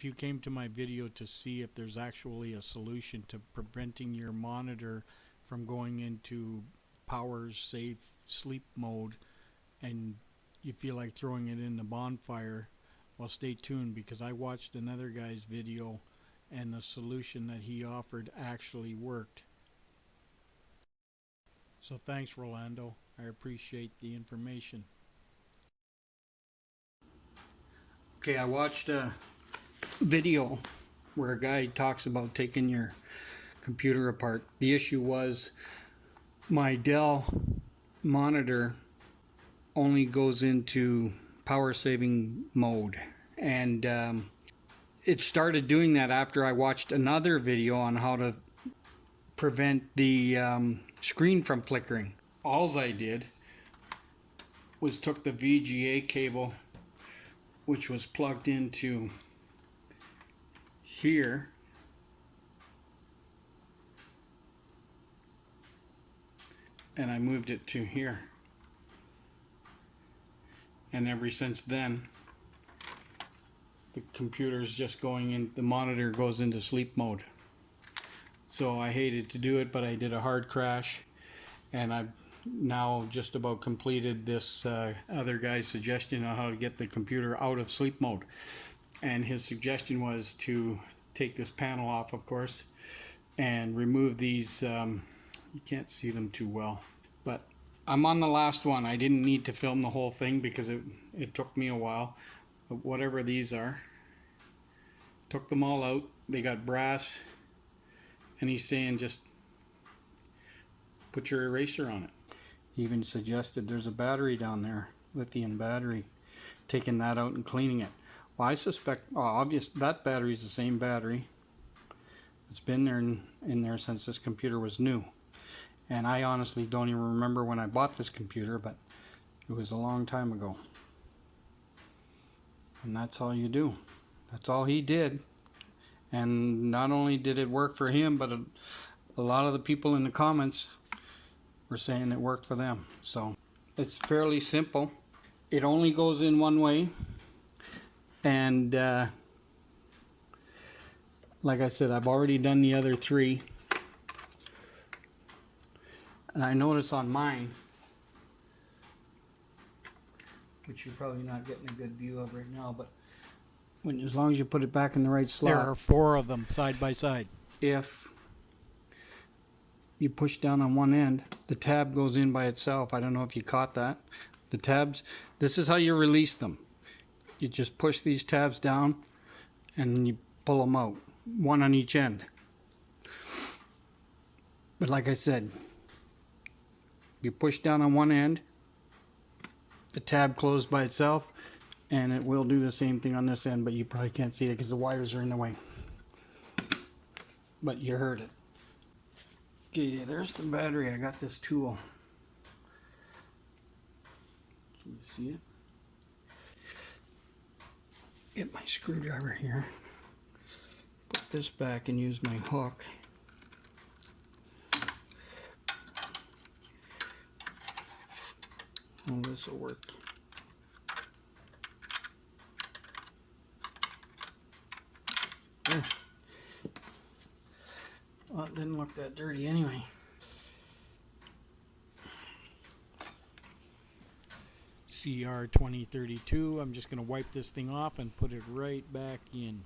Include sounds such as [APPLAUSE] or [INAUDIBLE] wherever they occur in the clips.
if you came to my video to see if there's actually a solution to preventing your monitor from going into power safe sleep mode and you feel like throwing it in the bonfire, well stay tuned because I watched another guy's video and the solution that he offered actually worked. So thanks Rolando. I appreciate the information. Okay, I watched a video where a guy talks about taking your computer apart. The issue was my Dell monitor only goes into power saving mode and um, it started doing that after I watched another video on how to prevent the um, screen from flickering. Alls I did was took the VGA cable which was plugged into here. And I moved it to here. And ever since then the computer's just going in the monitor goes into sleep mode. So I hated to do it but I did a hard crash. And I've now just about completed this uh, other guy's suggestion on how to get the computer out of sleep mode. And his suggestion was to take this panel off of course and remove these um, you can't see them too well but I'm on the last one. I didn't need to film the whole thing because it, it took me a while but whatever these are took them all out. They got brass and he's saying just put your eraser on it. He even suggested there's a battery down there lithium battery taking that out and cleaning it well, I suspect, well, obvious that battery is the same battery. It's been there in, in there since this computer was new. And I honestly don't even remember when I bought this computer, but it was a long time ago. And that's all you do. That's all he did. And not only did it work for him, but a, a lot of the people in the comments were saying it worked for them. So it's fairly simple. It only goes in one way and uh, like I said I've already done the other three. And I notice on mine which you're probably not getting a good view of right now but when as long as you put it back in the right slot. There are four of them side by side. if you push down on one end the tab goes in by itself. I don't know if you caught that. The tabs this is how you release them you just push these tabs down and you pull them out one on each end. But like I said you push down on one end the tab closed by itself and it will do the same thing on this end but you probably can't see it because the wires are in the way. But you heard it. Okay there's the battery. I got this tool. Can you see it get my screwdriver here, put this back and use my hook. Oh, this will work. There. Well, it didn't look that dirty anyway. CR 2032. I'm just going to wipe this thing off and put it right back in.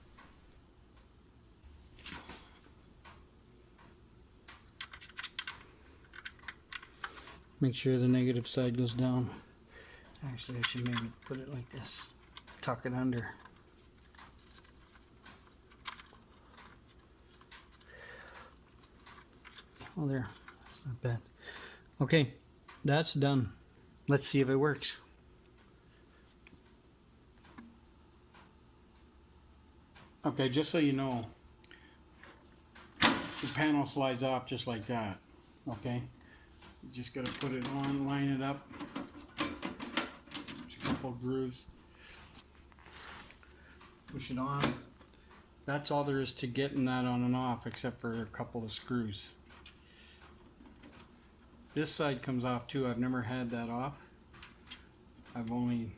Make sure the negative side goes down. Actually, I should maybe put it like this. Tuck it under. Oh, there. That's not bad. Okay, that's done. Let's see if it works. Okay, just so you know, the panel slides off just like that. Okay, you just got to put it on, line it up. There's a couple grooves. Push it on. That's all there is to getting that on and off, except for a couple of screws. This side comes off too. I've never had that off. I've only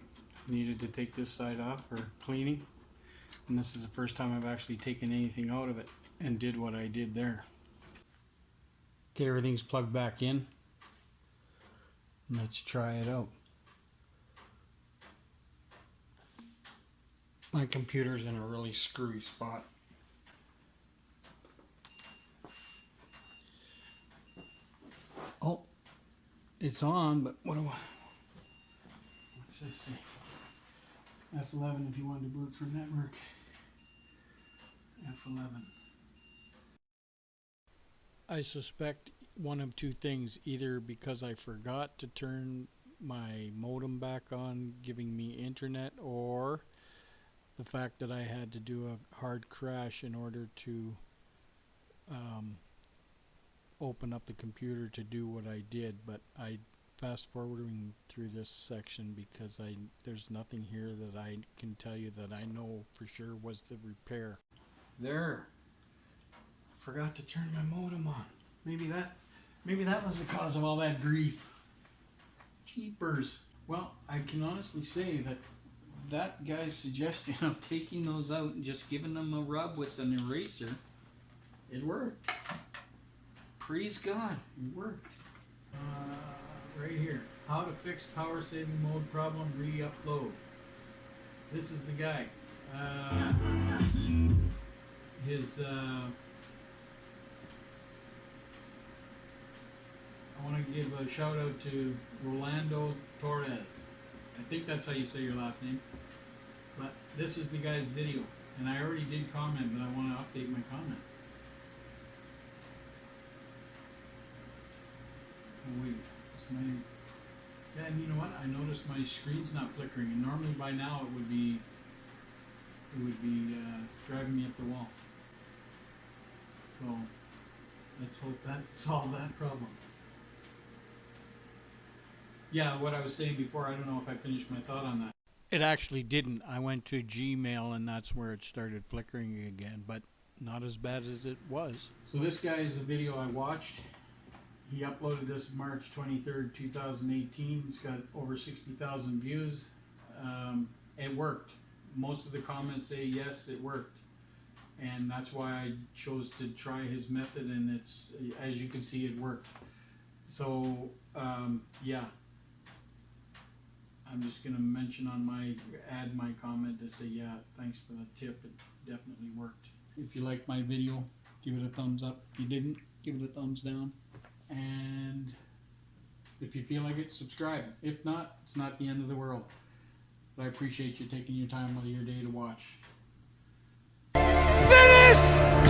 needed to take this side off for cleaning And this is the first time I've actually taken anything out of it and did what I did there. Okay, everything's plugged back in. Let's try it out. My computer's in a really screwy spot. Oh, it's on, but what do I? What's this say? F11 if you want to boot from network. F11. I suspect one of two things either because I forgot to turn my modem back on, giving me internet, or the fact that I had to do a hard crash in order to um, open up the computer to do what I did. But I fast forwarding through this section because I there's nothing here that I can tell you that I know for sure was the repair. There. I Forgot to turn my modem on. Maybe that maybe that was the cause of all that grief. Keepers. Well, I can honestly say that that guy's suggestion [LAUGHS] of taking those out and just giving them a rub with an eraser, it worked. Praise God, it worked. Uh, right here, how to fix power saving mode problem, re-upload. This is the guy. Uh, his uh, I want to give a shout out to Rolando Torres. I think that's how you say your last name. But this is the guy's video, and I already did comment, but I want to update my comment. Oh wait, my yeah, and you know what? I noticed my screen's not flickering, and normally by now it would be it would be uh, driving me up the wall. So let's hope that [LAUGHS] solved that problem. Yeah, what I was saying before, I don't know if I finished my thought on that. It actually didn't. I went to Gmail and that's where it started flickering again, but not as bad as it was. So this guy is the video I watched. He uploaded this March 23rd, 2018. It's got over 60,000 views. Um, it worked. Most of the comments say yes, it worked. And that's why I chose to try his method and it's, as you can see, it worked. So, um, yeah. I'm just gonna mention on my, add my comment to say, yeah, thanks for the tip, it definitely worked. If you like my video, give it a thumbs up. If you didn't, give it a thumbs down. And if you feel like it, subscribe. If not, it's not the end of the world. But I appreciate you taking your time out of your day to watch first.